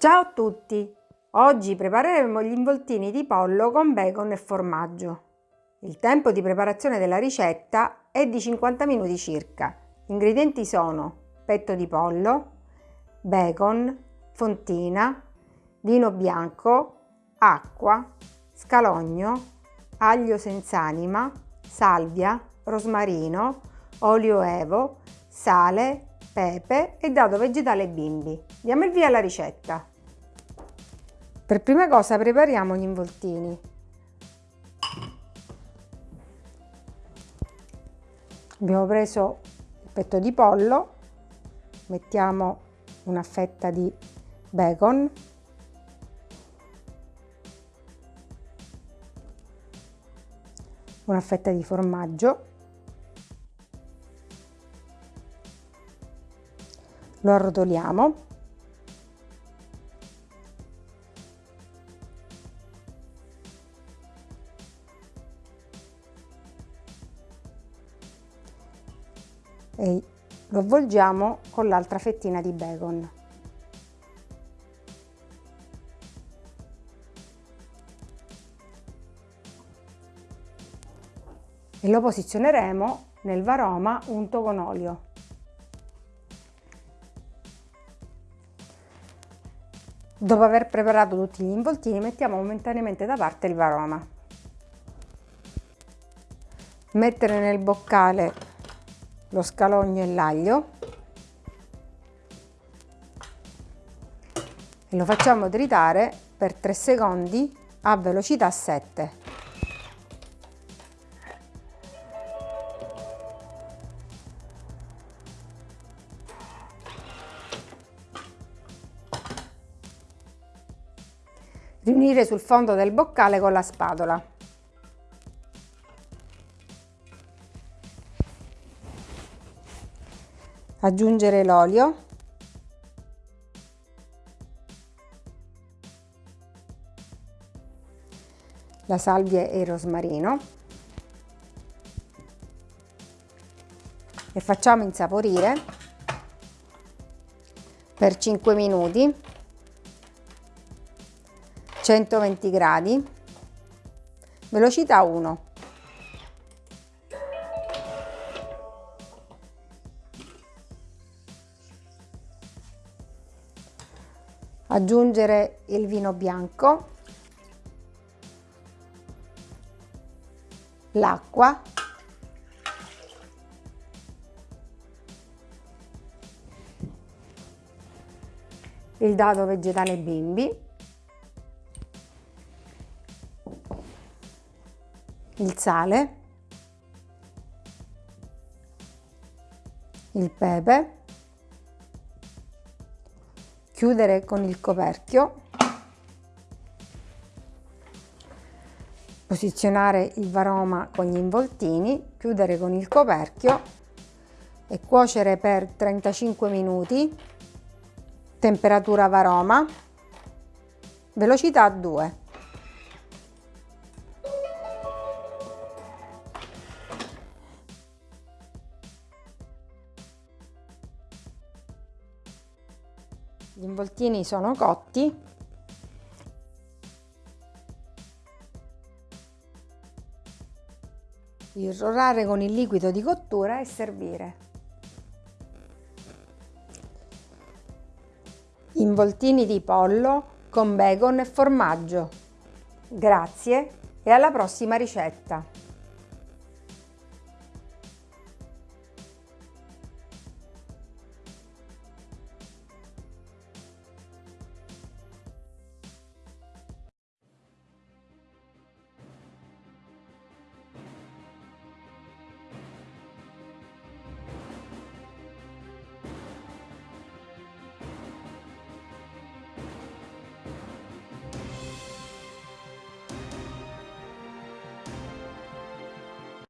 Ciao a tutti! Oggi prepareremo gli involtini di pollo con bacon e formaggio. Il tempo di preparazione della ricetta è di 50 minuti circa. Gli ingredienti sono petto di pollo, bacon, fontina, vino bianco, acqua, scalogno, aglio senza anima, salvia, rosmarino, olio evo, sale, pepe e dado vegetale bimbi. Diamo il via alla ricetta. Per prima cosa prepariamo gli involtini. Abbiamo preso il petto di pollo, mettiamo una fetta di bacon, una fetta di formaggio, lo arrotoliamo e lo avvolgiamo con l'altra fettina di bacon. E lo posizioneremo nel varoma unto con olio. Dopo aver preparato tutti gli involtini mettiamo momentaneamente da parte il varoma. Mettere nel boccale lo scalogno e l'aglio e lo facciamo tritare per 3 secondi a velocità 7. riunire sul fondo del boccale con la spatola. Aggiungere l'olio. La salvia e il rosmarino. E facciamo insaporire per 5 minuti 120 gradi, velocità 1. Aggiungere il vino bianco, l'acqua, il dado vegetale bimbi il sale, il pepe, chiudere con il coperchio, posizionare il varoma con gli involtini, chiudere con il coperchio e cuocere per 35 minuti, temperatura varoma, velocità 2. Gli involtini sono cotti. Irrorare con il liquido di cottura e servire. Involtini di pollo con bacon e formaggio. Grazie e alla prossima ricetta!